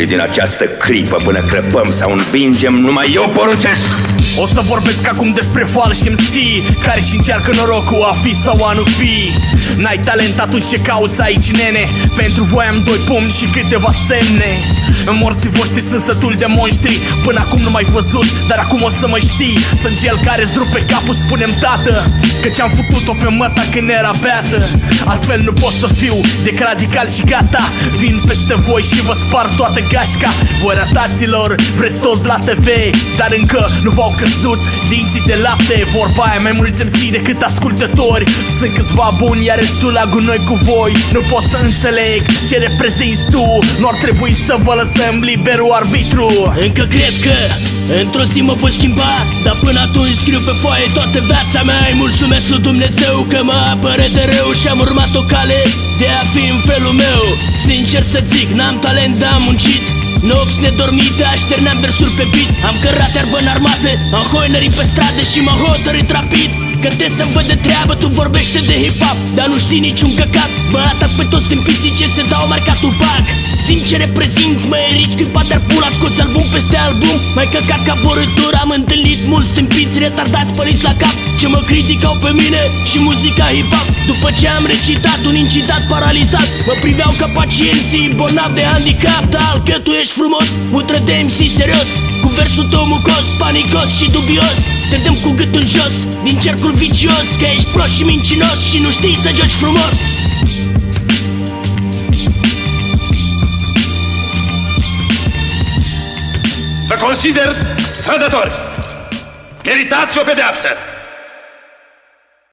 sufli din această clipă până crăpăm sau învingem, numai eu poruncesc! O să vorbesc acum despre falși MC Care și încearcă norocul a fi sau a nu fi. N-ai talent atunci ce cauți aici, nene? Pentru voi am doi pumni și câteva semne Morții voștri sunt sătul de monștri. Până acum nu mai văzut, dar acum o să mă știi. Sunt cel care îți rupe capul, spunem tată Că ce-am făcut-o pe măta când era beată. Altfel nu pot să fiu de radical și gata. Vin peste voi și vă spar toată gașca. Voi rataților, vreți toți la TV Dar încă nu v-au căzut dinții de lapte. Vorba aia mai mulți MC decât ascultători. Sunt câțiva buni, iar restul la gunoi cu voi. Nu pot să înțeleg ce reprezinți tu. Nu ar trebui să vă lăsăm liberul arbitru. Încă cred că Într-o zi mă voi schimba Dar până atunci scriu pe foaie toată viața mea. Îi mulțumesc lui Dumnezeu că mă apără de rău Și am urmat o cale de a fi în felul meu. Sincer să zic, n-am talent, dar am muncit. Nopți nedormite, așterneam versuri pe beat. Am cărat iarbă în armată, am hoinării pe stradă și m-am hotărât rapid Că te să-mi văd de treabă, tu vorbește de hip-hop. Dar nu știi niciun căcat. Bă, atac pe toți tâmpiții ce se dau marcat Tupac Simt ce reprezinți, mă eriți scuipat dar pula Scoți album peste album, mai căcat ca borătură Am întâlnit mulți tâmpiți retardați păliți la cap. Ce mă criticau pe mine și muzica hip-hop. După ce am recitat un incitat paralizat Mă priveau ca pacienții bolnavi de handicap. Dar că tu ești frumos, mutră de MC serios. Cu versul tău mucos, panicos și dubios Te dăm cu gâtul jos, din cercul vicios Că ești prost și mincinos și nu știi să joci frumos Vă consider trădători! Meritați o pedeapsă!